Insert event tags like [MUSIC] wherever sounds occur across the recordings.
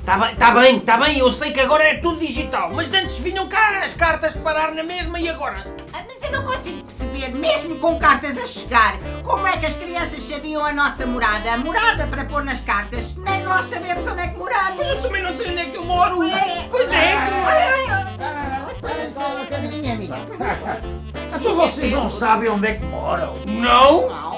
Está bem, está bem, está bem, eu sei que agora é tudo digital, mas antes vinham cá as cartas parar na mesma e agora? Ah, Mas eu não consigo perceber, mesmo com cartas a chegar, como é que as crianças sabiam a nossa morada? A morada para pôr nas cartas, nem nós sabemos onde é que moramos. Mas eu também não sei onde é que eu moro. É. Pois é, que não é. Parem só uma cadeirinha, amiga. Então vocês não sabem onde é que moram. Não? Não.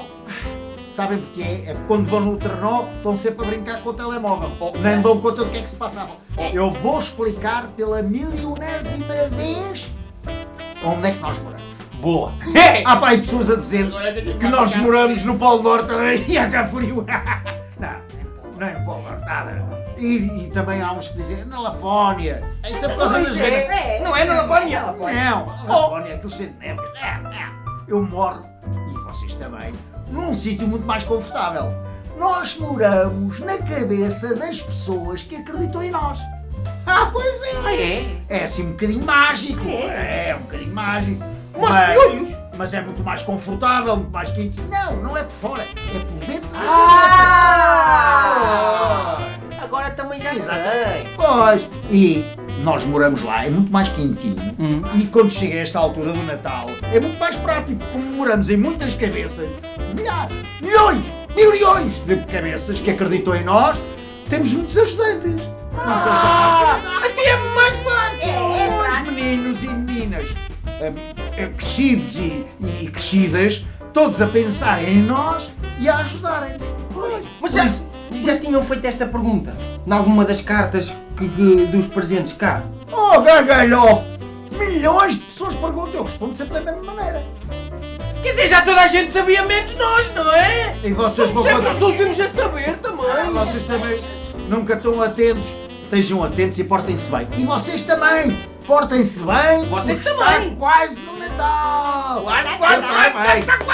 Sabem porquê? É porque quando vão no trenó estão sempre a brincar com o telemóvel. Nem dão conta do que é que se passava. Eu vou explicar pela milionésima vez onde é que nós moramos. Boa! Há pá, aí pessoas a dizer que nós moramos no Polo Norte [LAUGHS] e a cá frio. [LAUGHS] Não, não é no Polo Norte, nada. E, e também há uns que dizem na Lapónia. Isso é por causa das ganas. é. Não é na Lapónia? Não, a Lapónia é aquilo cheio de neve. Eu moro, vocês também, num sítio muito mais confortável. Nós moramos na cabeça das pessoas que acreditam em nós. Ah, pois é! É assim um bocadinho mágico. É, um bocadinho mágico. Mas mas é muito mais confortável, muito mais quentinho. Não, não é por fora, é por dentro da Ah! Agora também já sei. Pois, e nós moramos lá, é muito mais quentinho. E quando chega a esta altura do Natal, é muito mais prático. Como moramos em muitas cabeças, milhares, milhões, milhões de cabeças que acreditam em nós, temos muitos ajudantes. Não Ah, é assim é mais fácil. É, é Os prático. meninos e meninas eh, eh, crescidos e, e crescidas, todos a pensarem em nós e a ajudarem. Mas já, já tinham feito esta pergunta? Em alguma das cartas que, que- dos presentes cá? Oh, gargalhofe! Milhões de pessoas perguntam, eu respondo sempre da mesma maneira. Quer dizer, já toda a gente sabia menos nós, não é? E vocês vão Sempre os últimos a saber Ah, também. Vocês também nunca estão atentos. Estejam atentos e portem-se bem. E vocês também! Portem-se bem! Vocês também. Quase no Natal! Quase, quase, quase, quase, Feliz Natal!